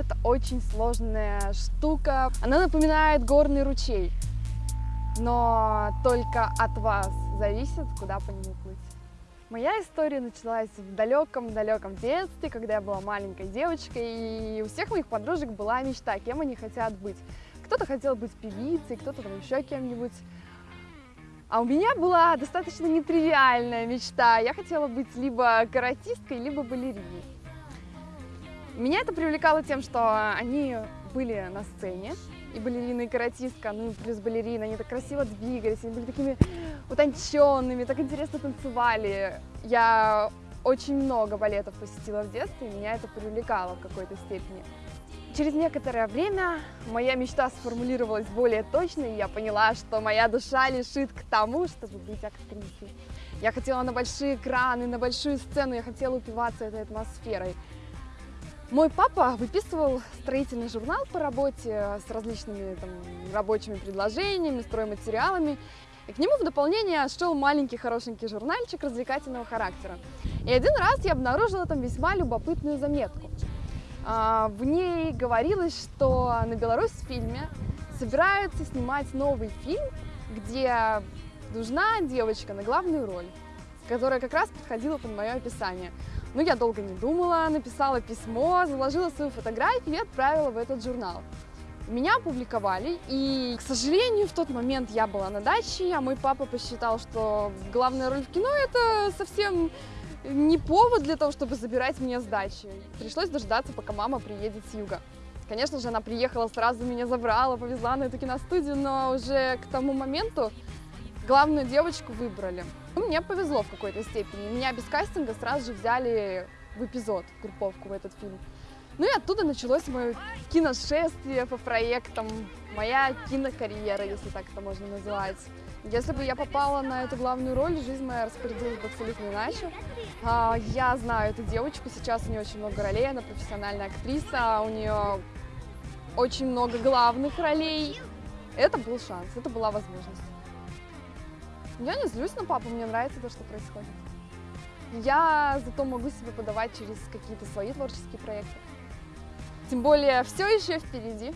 Это очень сложная штука. Она напоминает горный ручей. Но только от вас зависит, куда по нему плыть. Моя история началась в далеком-далеком детстве, когда я была маленькой девочкой, и у всех моих подружек была мечта, кем они хотят быть. Кто-то хотел быть певицей, кто-то там еще кем-нибудь. А у меня была достаточно нетривиальная мечта. Я хотела быть либо каратисткой, либо балериной. Меня это привлекало тем, что они были на сцене, и балерина, и каратистка, ну и плюс балерина, они так красиво двигались, они были такими утонченными, так интересно танцевали. Я очень много балетов посетила в детстве, и меня это привлекало в какой-то степени. Через некоторое время моя мечта сформулировалась более точно, и я поняла, что моя душа лишит к тому, чтобы быть актрисой. Я хотела на большие экраны, на большую сцену, я хотела упиваться этой атмосферой. Мой папа выписывал строительный журнал по работе с различными там, рабочими предложениями, стройматериалами. И к нему в дополнение шел маленький хорошенький журнальчик развлекательного характера. И один раз я обнаружила там весьма любопытную заметку. А, в ней говорилось, что на Беларусь фильме собираются снимать новый фильм, где нужна девочка на главную роль, которая как раз подходила под мое описание. Ну, я долго не думала, написала письмо, заложила свою фотографию и отправила в этот журнал. Меня опубликовали, и, к сожалению, в тот момент я была на даче, а мой папа посчитал, что главная роль в кино – это совсем не повод для того, чтобы забирать меня с дачи. Пришлось дождаться, пока мама приедет с юга. Конечно же, она приехала, сразу меня забрала, повезла на эту киностудию, но уже к тому моменту главную девочку выбрали. Ну, мне повезло в какой-то степени. Меня без кастинга сразу же взяли в эпизод, в групповку в этот фильм. Ну и оттуда началось мое киношествие по проектам, моя кинокарьера, если так это можно назвать. Если бы я попала на эту главную роль, жизнь моя распорядилась бы абсолютно иначе. А, я знаю эту девочку, сейчас у нее очень много ролей, она профессиональная актриса, у нее очень много главных ролей. Это был шанс, это была возможность. Я не злюсь на папу, мне нравится то, что происходит. Я зато могу себе подавать через какие-то свои творческие проекты. Тем более, все еще впереди.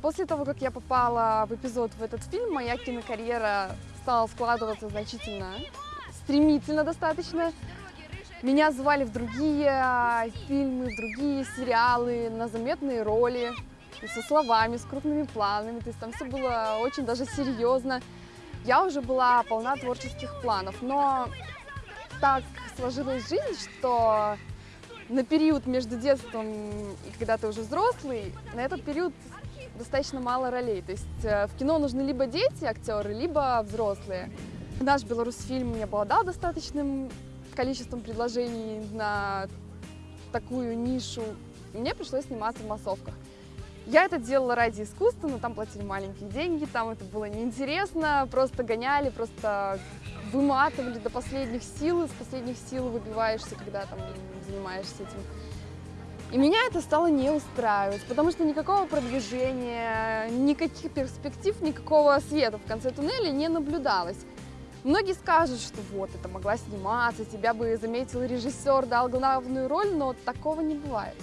После того, как я попала в эпизод в этот фильм, моя кинокарьера стала складываться значительно, стремительно достаточно. Меня звали в другие фильмы, в другие сериалы, на заметные роли, со словами, с крупными планами. То есть там все было очень даже серьезно я уже была полна творческих планов, но так сложилась жизнь, что на период между детством и когда ты уже взрослый, на этот период достаточно мало ролей. То есть э, в кино нужны либо дети, актеры, либо взрослые. Наш Беларусьфильм мне обладал достаточным количеством предложений на такую нишу. Мне пришлось сниматься в массовках. Я это делала ради искусства, но там платили маленькие деньги, там это было неинтересно, просто гоняли, просто выматывали до последних сил, из последних сил выбиваешься, когда там занимаешься этим. И меня это стало не устраивать, потому что никакого продвижения, никаких перспектив, никакого света в конце туннеля не наблюдалось. Многие скажут, что вот, это могла сниматься, тебя бы заметил режиссер, дал главную роль, но такого не бывает.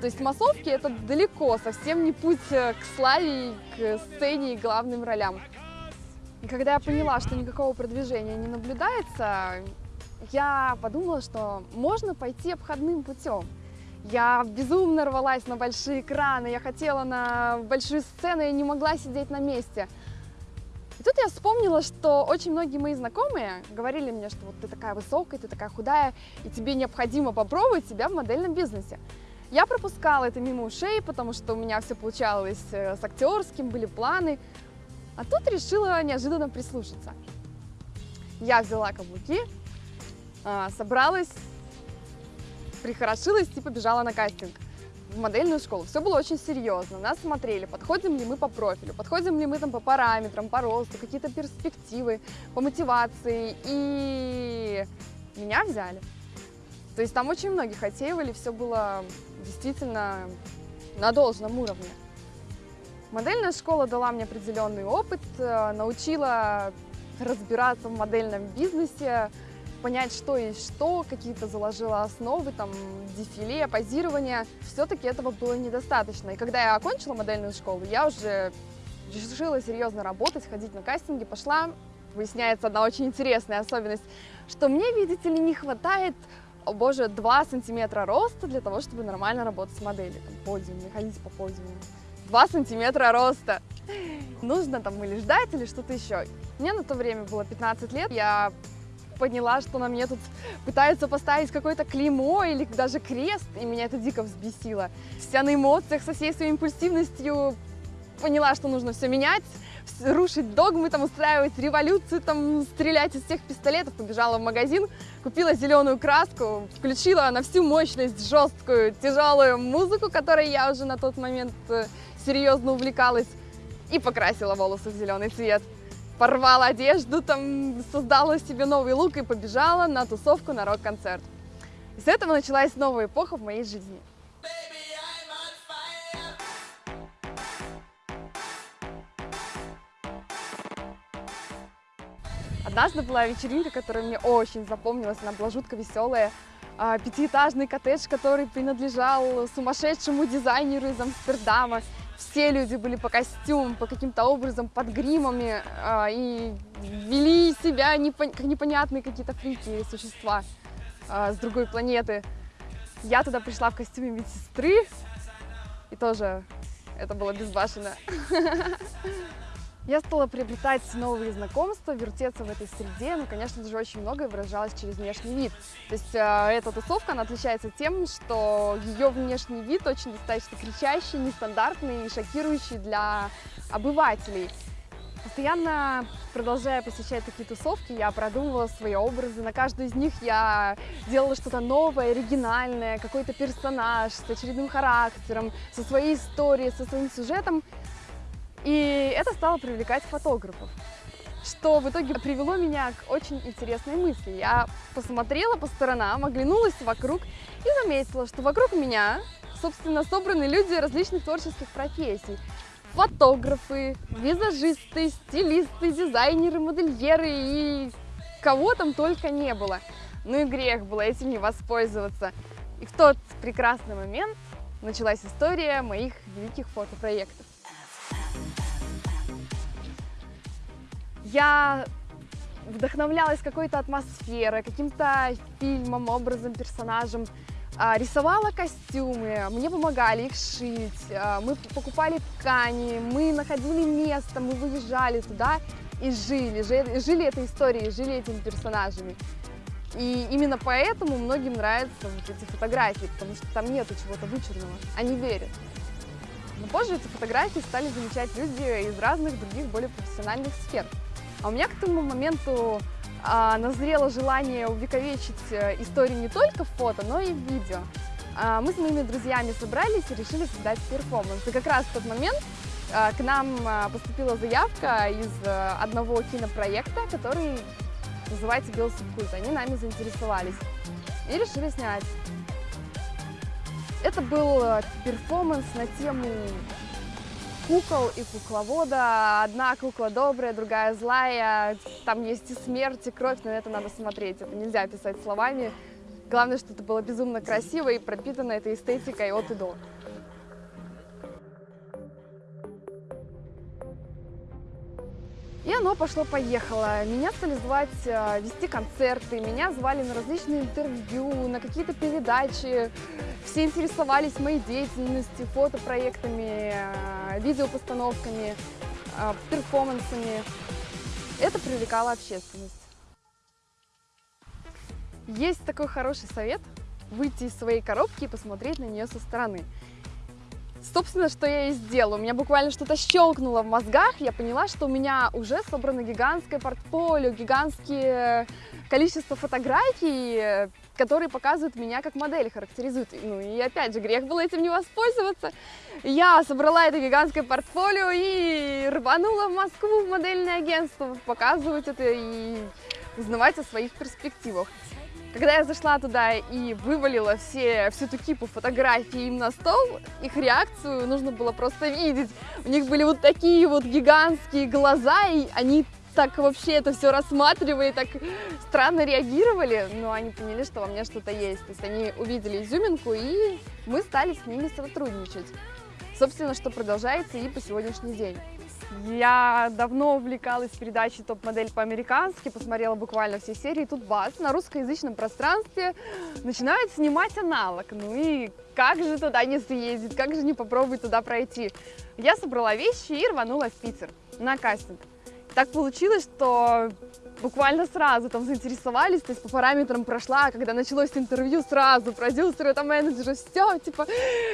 То есть массовки это далеко, совсем не путь э, к славе, к сцене и главным ролям. И когда я поняла, что никакого продвижения не наблюдается, я подумала, что можно пойти обходным путем. Я безумно рвалась на большие экраны, я хотела на большую сцену, я не могла сидеть на месте. И тут я вспомнила, что очень многие мои знакомые говорили мне, что вот ты такая высокая, ты такая худая, и тебе необходимо попробовать себя в модельном бизнесе. Я пропускала это мимо ушей, потому что у меня все получалось э, с актерским, были планы. А тут решила неожиданно прислушаться. Я взяла каблуки, а, собралась, прихорошилась и побежала на кастинг в модельную школу. Все было очень серьезно. Нас смотрели, подходим ли мы по профилю, подходим ли мы там по параметрам, по росту, какие-то перспективы, по мотивации. И меня взяли. То есть там очень многих отсеивали, все было действительно на должном уровне. Модельная школа дала мне определенный опыт, э, научила разбираться в модельном бизнесе, понять, что есть что, какие-то заложила основы, там, дефиле, позирование. Все-таки этого было недостаточно. И когда я окончила модельную школу, я уже решила серьезно работать, ходить на кастинги, пошла. Выясняется одна очень интересная особенность, что мне, видите ли, не хватает о боже, 2 сантиметра роста для того, чтобы нормально работать с моделью. Там, подиум, ходить по подиуму. 2 сантиметра роста. Нужно там или ждать, или что-то еще. Мне на то время было 15 лет. Я поняла, что на мне тут пытаются поставить какое-то клеймо или даже крест, и меня это дико взбесило. Вся на эмоциях, со всей своей импульсивностью поняла, что нужно все менять, рушить догмы, там, устраивать революцию, там, стрелять из всех пистолетов. Побежала в магазин, купила зеленую краску, включила на всю мощность жесткую, тяжелую музыку, которой я уже на тот момент э, серьезно увлекалась, и покрасила волосы в зеленый цвет. Порвала одежду, там, создала себе новый лук и побежала на тусовку на рок-концерт. И с этого началась новая эпоха в моей жизни. Однажды была вечеринка, которая мне очень запомнилась, она была жутко веселая. А, пятиэтажный коттедж, который принадлежал сумасшедшему дизайнеру из Амстердама. Все люди были по костюмам, по каким-то образом, под гримами а, и вели себя непонятные какие-то фрики, существа а, с другой планеты. Я туда пришла в костюме медсестры, и тоже это было безбашенно. Я стала приобретать новые знакомства, вертеться в этой среде, ну, конечно же, очень многое выражалось через внешний вид. То есть э, эта тусовка, она отличается тем, что ее внешний вид очень достаточно кричащий, нестандартный и шокирующий для обывателей. Постоянно продолжая посещать такие тусовки, я продумывала свои образы. На каждую из них я делала что-то новое, оригинальное, какой-то персонаж с очередным характером, со своей историей, со своим сюжетом. И это стало привлекать фотографов, что в итоге привело меня к очень интересной мысли. Я посмотрела по сторонам, оглянулась вокруг и заметила, что вокруг меня, собственно, собраны люди различных творческих профессий. Фотографы, визажисты, стилисты, дизайнеры, модельеры и кого там только не было. Ну и грех было этим не воспользоваться. И в тот прекрасный момент началась история моих великих фотопроектов. Я вдохновлялась какой-то атмосферой, каким-то фильмом, образом, персонажем. А, рисовала костюмы, мне помогали их шить, а, мы покупали ткани, мы находили место, мы выезжали туда и жили, жили этой историей, жили этими персонажами. И именно поэтому многим нравятся вот эти фотографии, потому что там нету чего-то вычурного, они верят. Но позже эти фотографии стали замечать люди из разных других более профессиональных сфер. А у меня к тому моменту а, назрело желание увековечить э, историю не только в фото, но и в видео. А, мы с моими друзьями собрались и решили создать перформанс. И как раз в тот момент а, к нам а, поступила заявка из а, одного кинопроекта, который называется «Белый субкульт». Они нами заинтересовались и решили снять. Это был перформанс на тему кукол и кукловода. Одна кукла добрая, другая злая. Там есть и смерть, и кровь, но это надо смотреть. Это нельзя описать словами. Главное, что это было безумно красиво и пропитано этой эстетикой от и до. И оно пошло-поехало. Меня стали звать э, вести концерты, меня звали на различные интервью, на какие-то передачи. Все интересовались моей деятельностью, фотопроектами, э, видеопостановками, э, перформансами. Это привлекало общественность. Есть такой хороший совет – выйти из своей коробки и посмотреть на нее со стороны. Собственно, что я и сделала. У меня буквально что-то щелкнуло в мозгах. Я поняла, что у меня уже собрано гигантское портфолио, гигантское количество фотографий, которые показывают меня как модель, характеризуют. Ну и опять же, грех было этим не воспользоваться. Я собрала это гигантское портфолио и рванула в Москву в модельное агентство показывать это и узнавать о своих перспективах. Когда я зашла туда и вывалила все, всю эту кипу фотографий им на стол, их реакцию нужно было просто видеть. У них были вот такие вот гигантские глаза, и они так вообще это все рассматривали, так странно реагировали, но они поняли, что во мне что-то есть. То есть они увидели изюминку, и мы стали с ними сотрудничать. Собственно, что продолжается и по сегодняшний день. Я давно увлекалась передачей «Топ-модель по-американски», посмотрела буквально все серии. Тут бац, на русскоязычном пространстве начинают снимать аналог. Ну и как же туда не съездить, как же не попробовать туда пройти? Я собрала вещи и рванула в Питер на кастинг. Так получилось, что буквально сразу там заинтересовались, то есть по параметрам прошла, когда началось интервью сразу, продюсеры, там менеджеры, все, типа,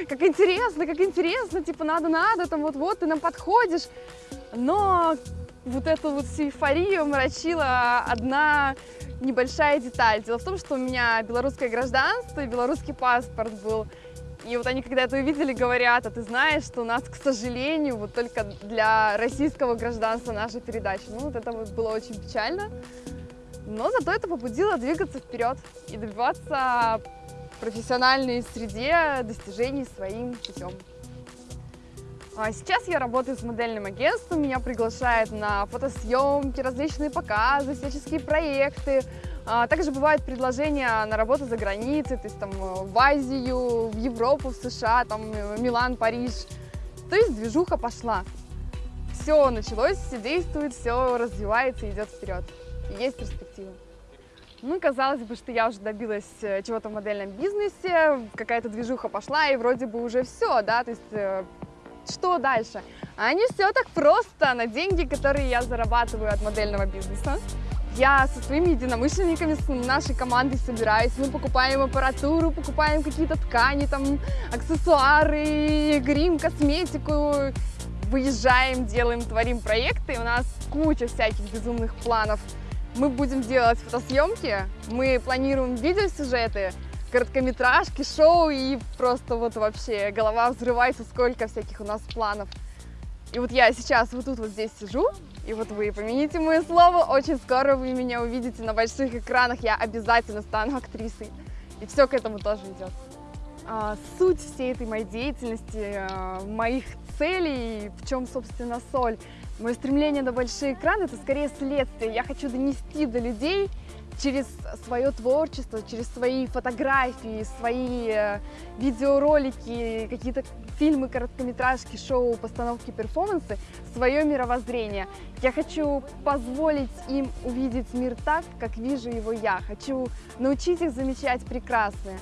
как интересно, как интересно, типа, надо-надо, там вот-вот, ты нам подходишь. Но вот эту вот всю мрачила одна небольшая деталь. Дело в том, что у меня белорусское гражданство и белорусский паспорт был. И вот они, когда это увидели, говорят, а ты знаешь, что у нас, к сожалению, вот только для российского гражданства наша передача. Ну, вот это вот было очень печально. Но зато это побудило двигаться вперед и добиваться профессиональной среде достижений своим путем. А сейчас я работаю с модельным агентством, меня приглашают на фотосъемки, различные показы, всяческие проекты. А, также бывают предложения на работу за границей, то есть там э, в Азию, в Европу, в США, там э, Милан, Париж. То есть движуха пошла. Все началось, все действует, все развивается, идет вперед. Есть перспектива. Ну, казалось бы, что я уже добилась э, чего-то в модельном бизнесе, какая-то движуха пошла, и вроде бы уже все, да, то есть что дальше? А не все так просто на деньги, которые я зарабатываю от модельного бизнеса. Я со своими единомышленниками, с нашей командой собираюсь, мы покупаем аппаратуру, покупаем какие-то ткани, там, аксессуары, грим, косметику, выезжаем, делаем, творим проекты, у нас куча всяких безумных планов. Мы будем делать фотосъемки, мы планируем видеосюжеты, короткометражки, шоу, и просто вот вообще голова взрывается, сколько всяких у нас планов. И вот я сейчас вот тут вот здесь сижу, и вот вы помяните мое слово, очень скоро вы меня увидите на больших экранах, я обязательно стану актрисой. И все к этому тоже идет. А, суть всей этой моей деятельности, а, моих целей, в чем, собственно, соль. Мое стремление на большие экраны – это скорее следствие. Я хочу донести до людей через свое творчество, через свои фотографии, свои э, видеоролики, какие-то фильмы, короткометражки, шоу, постановки, перформансы, свое мировоззрение. Я хочу позволить им увидеть мир так, как вижу его я. Хочу научить их замечать прекрасное.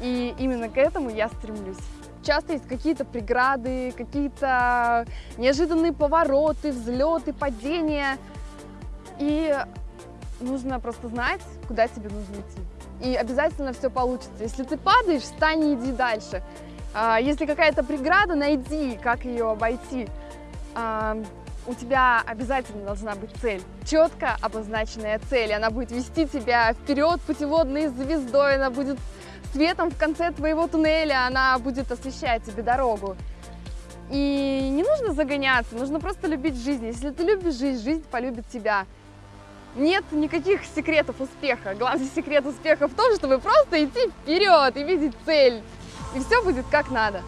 И именно к этому я стремлюсь. Часто есть какие-то преграды, какие-то неожиданные повороты, взлеты, падения. И нужно просто знать, куда тебе нужно идти. И обязательно все получится. Если ты падаешь, встань и иди дальше. А, если какая-то преграда, найди, как ее обойти. А, у тебя обязательно должна быть цель, четко обозначенная цель. Она будет вести тебя вперед путеводной звездой, она будет светом в конце твоего туннеля, она будет освещать тебе дорогу. И не нужно загоняться, нужно просто любить жизнь. Если ты любишь жизнь, жизнь полюбит тебя. Нет никаких секретов успеха. Главный секрет успеха в том, чтобы просто идти вперед и видеть цель. И все будет как надо.